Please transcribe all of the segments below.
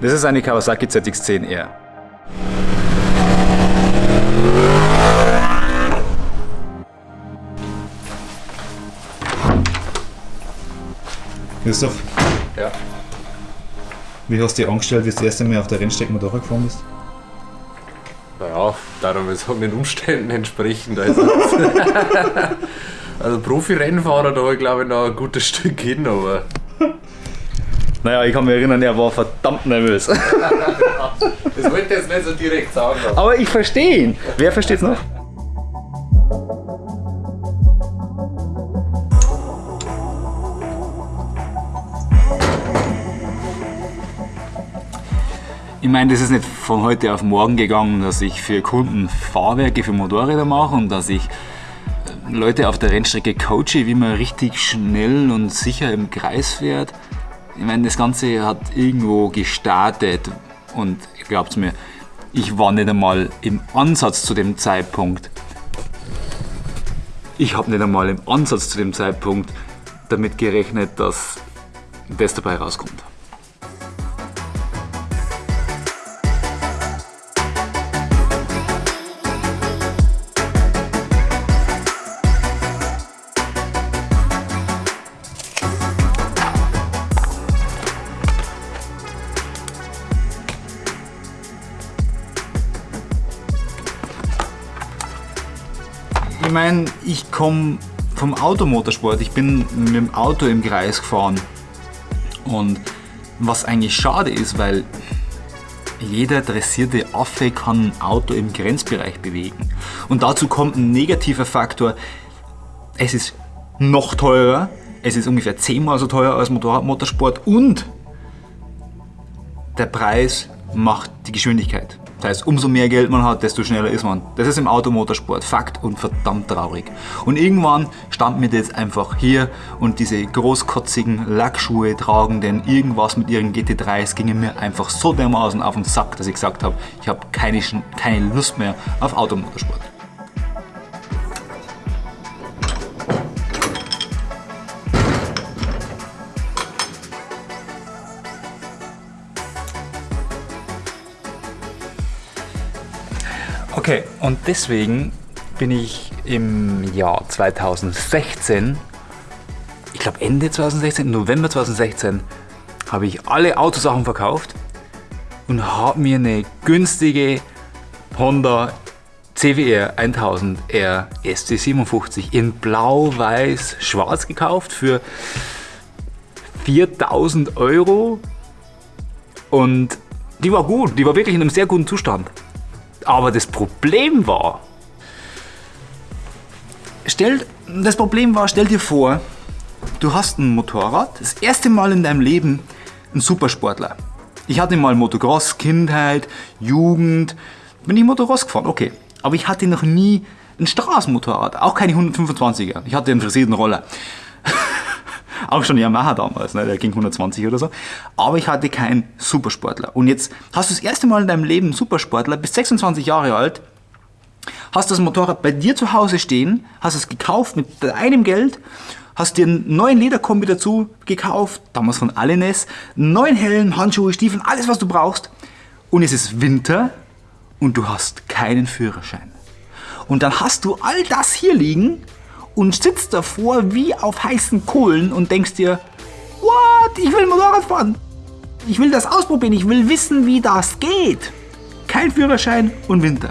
Das ist eine Kawasaki ZX-10R. Christoph, Ja. wie hast du dich angestellt, wie du das erste Mal auf der Rennstrecke Motorrad gefahren bist? Naja, darum es hat den Umständen entsprechend. Also, also Profi-Rennfahrer, da habe ich glaube ich noch ein gutes Stück hin, aber Naja, ich kann mich erinnern, er war verdammt nervös. das wollte ich jetzt nicht so direkt sagen. Aber ich verstehe ihn. Wer versteht's noch? Ich meine, das ist nicht von heute auf morgen gegangen, dass ich für Kunden Fahrwerke für Motorräder mache und dass ich äh, Leute auf der Rennstrecke coache, wie man richtig schnell und sicher im Kreis fährt. Ich meine, das Ganze hat irgendwo gestartet und glaubt mir, ich war nicht einmal im Ansatz zu dem Zeitpunkt. Ich habe nicht einmal im Ansatz zu dem Zeitpunkt damit gerechnet, dass das dabei rauskommt. Ich meine, ich komme vom Automotorsport. Ich bin mit dem Auto im Kreis gefahren. Und was eigentlich schade ist, weil jeder dressierte Affe kann ein Auto im Grenzbereich bewegen. Und dazu kommt ein negativer Faktor. Es ist noch teurer. Es ist ungefähr zehnmal so teuer als Motorradmotorsport und der Preis macht die Geschwindigkeit. Das heißt, umso mehr Geld man hat, desto schneller ist man. Das ist im Automotorsport Fakt und verdammt traurig. Und irgendwann stand mir das einfach hier und diese großkotzigen Lackschuhe tragen denn irgendwas mit ihren GT3s gingen mir einfach so dermaßen auf den Sack, dass ich gesagt habe, ich habe keine, keine Lust mehr auf Automotorsport. Okay, und deswegen bin ich im Jahr 2016, ich glaube Ende 2016, November 2016, habe ich alle Autosachen verkauft und habe mir eine günstige Honda CWR 1000R SC57 in blau, weiß, schwarz gekauft für 4000 Euro und die war gut, die war wirklich in einem sehr guten Zustand. Aber das Problem war, stell, das Problem war, stell dir vor, du hast ein Motorrad, das erste Mal in deinem Leben ein Supersportler. Ich hatte mal Motocross, Kindheit, Jugend, bin ich Motocross gefahren, okay. Aber ich hatte noch nie ein Straßenmotorrad, auch keine 125er. Ich hatte einen frisierten Roller. Auch schon Yamaha damals, ne? der ging 120 oder so. Aber ich hatte keinen Supersportler. Und jetzt hast du das erste Mal in deinem Leben einen Supersportler, bist 26 Jahre alt, hast das Motorrad bei dir zu Hause stehen, hast es gekauft mit deinem Geld, hast dir einen neuen Lederkombi dazu gekauft, damals von Allenes, einen neuen Helm, Handschuhe, Stiefeln, alles was du brauchst. Und es ist Winter und du hast keinen Führerschein. Und dann hast du all das hier liegen und sitzt davor wie auf heißen Kohlen und denkst dir, what, ich will Motorrad fahren. Ich will das ausprobieren, ich will wissen, wie das geht. Kein Führerschein und Winter.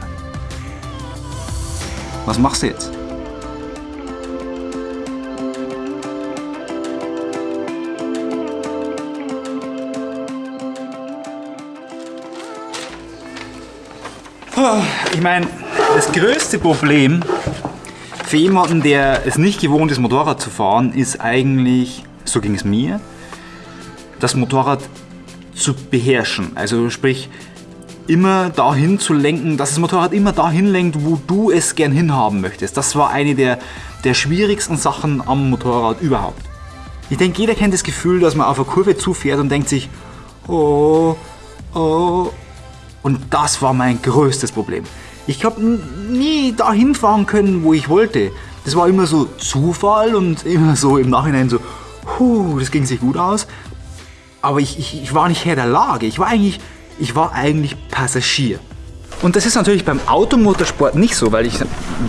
Was machst du jetzt? Ich meine, das größte Problem für jemanden, der es nicht gewohnt ist, Motorrad zu fahren, ist eigentlich, so ging es mir, das Motorrad zu beherrschen. Also sprich, immer dahin zu lenken, dass das Motorrad immer dahin lenkt, wo du es gern hinhaben möchtest. Das war eine der, der schwierigsten Sachen am Motorrad überhaupt. Ich denke, jeder kennt das Gefühl, dass man auf eine Kurve zufährt und denkt sich, oh, oh. Und das war mein größtes Problem. Ich habe nie dahin fahren können, wo ich wollte. Das war immer so Zufall und immer so im Nachhinein so, huh, das ging sich gut aus. aber ich, ich, ich war nicht Herr der Lage. Ich war eigentlich, ich war eigentlich Passagier. Und das ist natürlich beim Automotorsport nicht so, weil ich,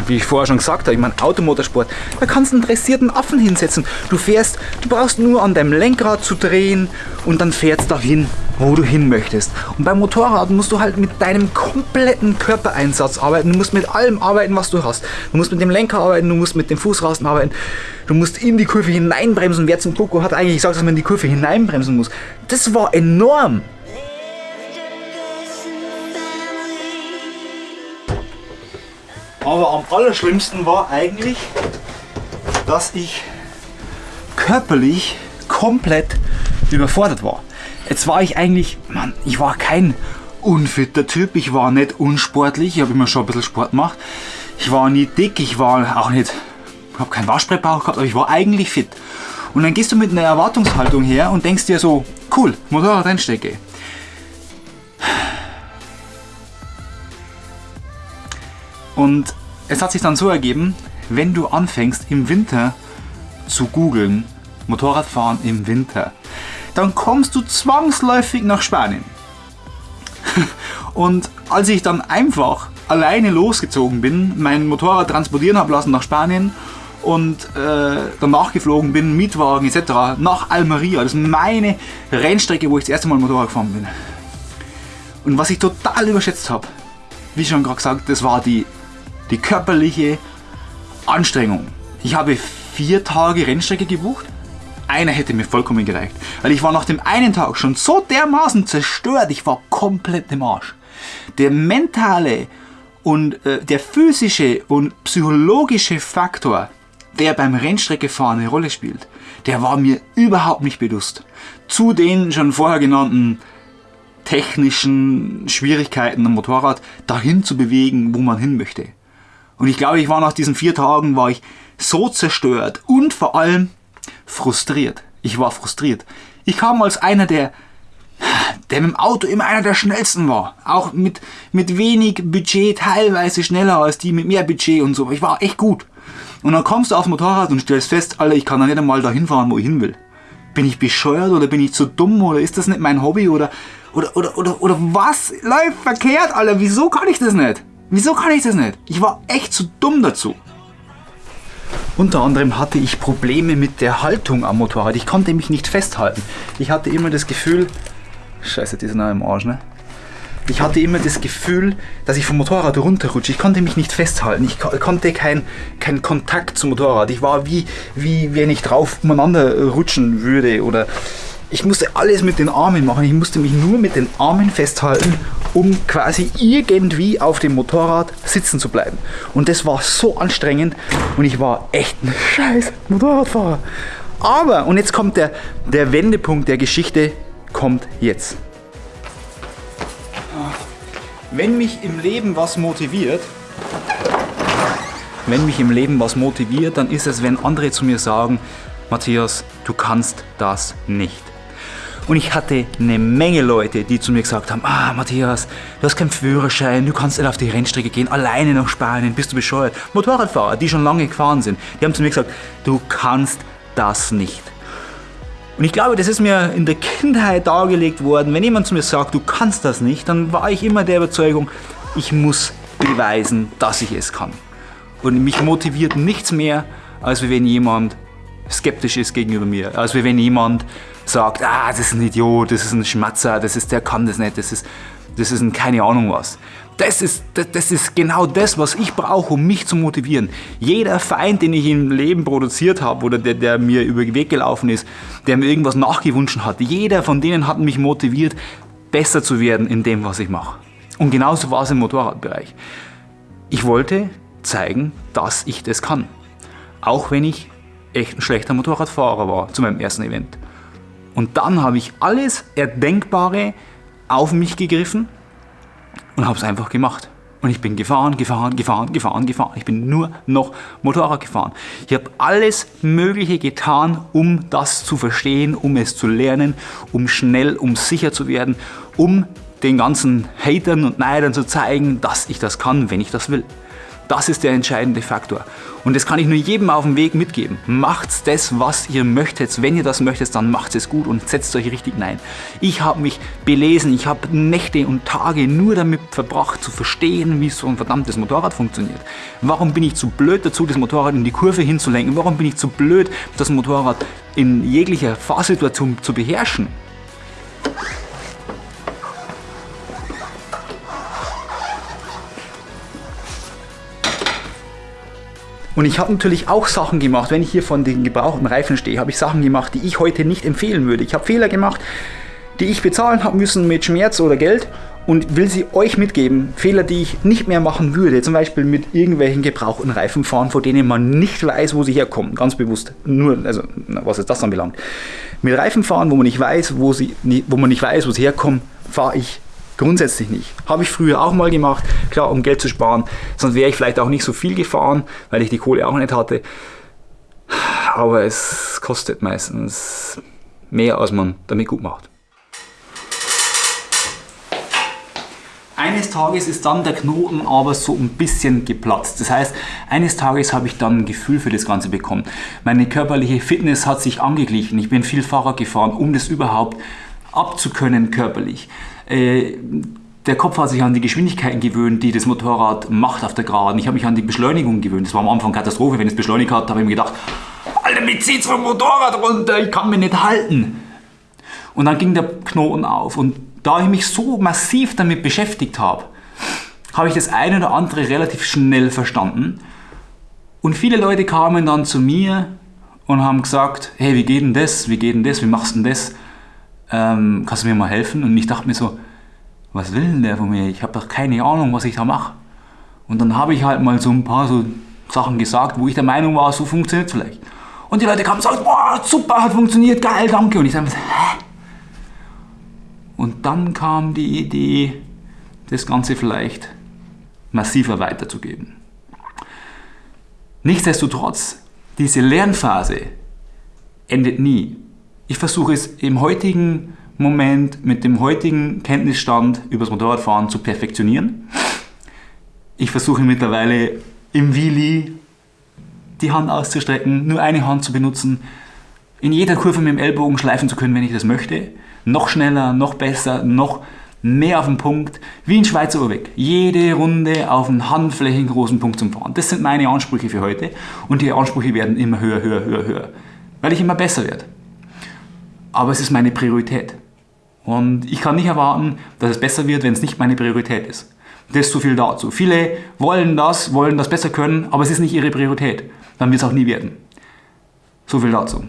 wie ich vorher schon gesagt habe, ich meine, Automotorsport, da kannst du einen dressierten Affen hinsetzen. Du fährst, du brauchst nur an deinem Lenkrad zu drehen und dann fährst du dahin, wo du hin möchtest. Und beim Motorrad musst du halt mit deinem kompletten Körpereinsatz arbeiten. Du musst mit allem arbeiten, was du hast. Du musst mit dem Lenker arbeiten, du musst mit dem Fußrasten arbeiten. Du musst in die Kurve hineinbremsen. Wer zum Coco hat eigentlich gesagt, dass man in die Kurve hineinbremsen muss. Das war enorm. Aber am allerschlimmsten war eigentlich, dass ich körperlich komplett überfordert war. Jetzt war ich eigentlich, Mann, ich war kein unfitter Typ, ich war nicht unsportlich, ich habe immer schon ein bisschen Sport gemacht. Ich war nie dick, ich war auch nicht, ich habe keinen Waschbrettbauch gehabt, aber ich war eigentlich fit. Und dann gehst du mit einer Erwartungshaltung her und denkst dir so, cool, Motorrad einstecke. Und es hat sich dann so ergeben, wenn du anfängst im Winter zu googeln, Motorradfahren im Winter, dann kommst du zwangsläufig nach Spanien. Und als ich dann einfach alleine losgezogen bin, mein Motorrad transportieren habe lassen nach Spanien und äh, danach geflogen bin, Mietwagen etc. nach Almeria, das ist meine Rennstrecke, wo ich das erste Mal Motorrad gefahren bin. Und was ich total überschätzt habe, wie schon gerade gesagt, das war die, die körperliche Anstrengung. Ich habe vier Tage Rennstrecke gebucht. Einer hätte mir vollkommen gereicht. Weil ich war nach dem einen Tag schon so dermaßen zerstört. Ich war komplett im Arsch. Der mentale und äh, der physische und psychologische Faktor, der beim Rennstreckefahren eine Rolle spielt, der war mir überhaupt nicht bewusst. Zu den schon vorher genannten technischen Schwierigkeiten am Motorrad dahin zu bewegen, wo man hin möchte. Und ich glaube, ich war nach diesen vier Tagen war ich so zerstört und vor allem frustriert. Ich war frustriert. Ich kam als einer, der, der mit dem Auto immer einer der schnellsten war. Auch mit, mit wenig Budget, teilweise schneller als die mit mehr Budget und so. Ich war echt gut. Und dann kommst du aufs Motorrad und stellst fest, Alter, ich kann da nicht einmal dahin fahren, wo ich hin will. Bin ich bescheuert oder bin ich zu dumm oder ist das nicht mein Hobby oder, oder, oder, oder, oder was läuft verkehrt, Alter? Wieso kann ich das nicht? Wieso kann ich das nicht? Ich war echt zu dumm dazu. Unter anderem hatte ich Probleme mit der Haltung am Motorrad. Ich konnte mich nicht festhalten. Ich hatte immer das Gefühl, scheiße, die sind auch im Arsch, ne? Ich hatte immer das Gefühl, dass ich vom Motorrad runterrutsche. Ich konnte mich nicht festhalten. Ich ko- konnte keinen kein Kontakt zum Motorrad. Ich war wie, wie wenn ich drauf umeinander rutschen würde. Oder ich musste alles mit den Armen machen. Ich musste mich nur mit den Armen festhalten, um quasi irgendwie auf dem Motorrad sitzen zu bleiben. Und das war so anstrengend und ich war echt ein scheiß Motorradfahrer. Aber, und jetzt kommt der, der Wendepunkt der Geschichte, kommt jetzt. Wenn mich im Leben was motiviert, wenn mich im Leben was motiviert, dann ist es, wenn andere zu mir sagen, Matthias, du kannst das nicht. Und ich hatte eine Menge Leute, die zu mir gesagt haben, ah Matthias, du hast keinen Führerschein, du kannst nicht auf die Rennstrecke gehen, alleine nach Spanien, bist du bescheuert. Motorradfahrer, die schon lange gefahren sind, die haben zu mir gesagt, du kannst das nicht. Und ich glaube, das ist mir in der Kindheit dargelegt worden. Wenn jemand zu mir sagt, du kannst das nicht, dann war ich immer der Überzeugung, ich muss beweisen, dass ich es kann. Und mich motiviert nichts mehr, als wenn jemand skeptisch ist gegenüber mir. Als wenn jemand sagt, ah, das ist ein Idiot, das ist ein Schmatzer, das ist, der kann das nicht, das ist, das ist ein keine Ahnung was. Das ist, das, das ist genau das, was ich brauche, um mich zu motivieren. Jeder Feind, den ich im Leben produziert habe oder der, der mir über den Weg gelaufen ist, der mir irgendwas nachgewünscht hat, jeder von denen hat mich motiviert, besser zu werden in dem, was ich mache. Und genauso war es im Motorradbereich. Ich wollte zeigen, dass ich das kann. Auch wenn ich echt ein schlechter Motorradfahrer war zu meinem ersten Event. Und dann habe ich alles Erdenkbare auf mich gegriffen und habe es einfach gemacht. Und ich bin gefahren, gefahren, gefahren, gefahren, gefahren. Ich bin nur noch Motorrad gefahren. Ich habe alles Mögliche getan, um das zu verstehen, um es zu lernen, um schnell, um sicher zu werden, um den ganzen Hatern und Neidern zu zeigen, dass ich das kann, wenn ich das will. Das ist der entscheidende Faktor. Und das kann ich nur jedem auf dem Weg mitgeben. Macht das, was ihr möchtet. Wenn ihr das möchtet, dann macht es gut und setzt euch richtig hinein. Ich habe mich belesen, ich habe Nächte und Tage nur damit verbracht zu verstehen, wie so ein verdammtes Motorrad funktioniert. Warum bin ich zu blöd dazu, das Motorrad in die Kurve hinzulenken? Warum bin ich zu blöd, das Motorrad in jeglicher Fahrsituation zu beherrschen? Und ich habe natürlich auch Sachen gemacht, wenn ich hier von den gebrauchten Reifen stehe, habe ich Sachen gemacht, die ich heute nicht empfehlen würde. Ich habe Fehler gemacht, die ich bezahlen habe müssen mit Schmerz oder Geld und will sie euch mitgeben. Fehler, die ich nicht mehr machen würde. Zum Beispiel mit irgendwelchen gebrauchten Reifen fahren, von denen man nicht weiß, wo sie herkommen. Ganz bewusst. Nur, also, was ist das anbelangt. Mit Reifen fahren, wo man nicht weiß, wo, sie, wo man nicht weiß, wo sie herkommen, fahre ich Grundsätzlich nicht. Habe ich früher auch mal gemacht, klar, um Geld zu sparen. Sonst wäre ich vielleicht auch nicht so viel gefahren, weil ich die Kohle auch nicht hatte. Aber es kostet meistens mehr, als man damit gut macht. Eines Tages ist dann der Knoten aber so ein bisschen geplatzt. Das heißt, eines Tages habe ich dann ein Gefühl für das Ganze bekommen. Meine körperliche Fitness hat sich angeglichen. Ich bin viel Fahrrad gefahren, um das überhaupt abzukönnen körperlich. Äh, der Kopf hat sich an die Geschwindigkeiten gewöhnt, die das Motorrad macht auf der Geraden. Ich habe mich an die Beschleunigung gewöhnt. Das war am Anfang Katastrophe, wenn es beschleunigt hat, habe ich mir gedacht, Alter, mir zieht's vom Motorrad runter, ich kann mich nicht halten. Und dann ging der Knoten auf. Und da ich mich so massiv damit beschäftigt habe, habe ich das eine oder andere relativ schnell verstanden. Und viele Leute kamen dann zu mir und haben gesagt, hey, wie geht denn das? Wie geht denn das? Wie machst du denn das? Ähm, kannst du mir mal helfen? Und ich dachte mir so, was will denn der von mir? Ich habe doch keine Ahnung, was ich da mache. Und dann habe ich halt mal so ein paar so Sachen gesagt, wo ich der Meinung war, so funktioniert es vielleicht. Und die Leute kamen und sagten, boah, super, hat funktioniert, geil, danke. Und ich sage, hä? Und dann kam die Idee, das Ganze vielleicht massiver weiterzugeben. Nichtsdestotrotz, diese Lernphase endet nie. Ich versuche es im heutigen Moment mit dem heutigen Kenntnisstand übers Motorradfahren zu perfektionieren. Ich versuche mittlerweile im Wheelie die Hand auszustrecken, nur eine Hand zu benutzen, in jeder Kurve mit dem Ellbogen schleifen zu können, wenn ich das möchte. Noch schneller, noch besser, noch mehr auf den Punkt, wie ein Schweizer Uhrweg. Jede Runde auf einen handflächengroßen Punkt zum Fahren. Das sind meine Ansprüche für heute und die Ansprüche werden immer höher, höher, höher, höher, weil ich immer besser werde aber es ist meine Priorität. Und ich kann nicht erwarten, dass es besser wird, wenn es nicht meine Priorität ist. Das ist zu viel dazu. Viele wollen das, wollen das besser können, aber es ist nicht ihre Priorität. Dann wird es auch nie werden. So viel dazu.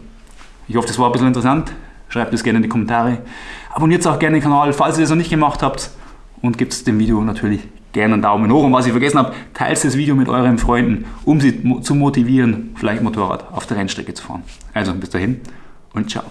Ich hoffe, das war ein bisschen interessant. Schreibt es gerne in die Kommentare. Abonniert auch gerne den Kanal, falls ihr das noch nicht gemacht habt. Und gebt dem Video natürlich gerne einen Daumen hoch. Und was ich vergessen habe, teilt das Video mit euren Freunden, um sie zu motivieren, vielleicht Motorrad auf der Rennstrecke zu fahren. Also bis dahin und ciao.